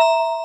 you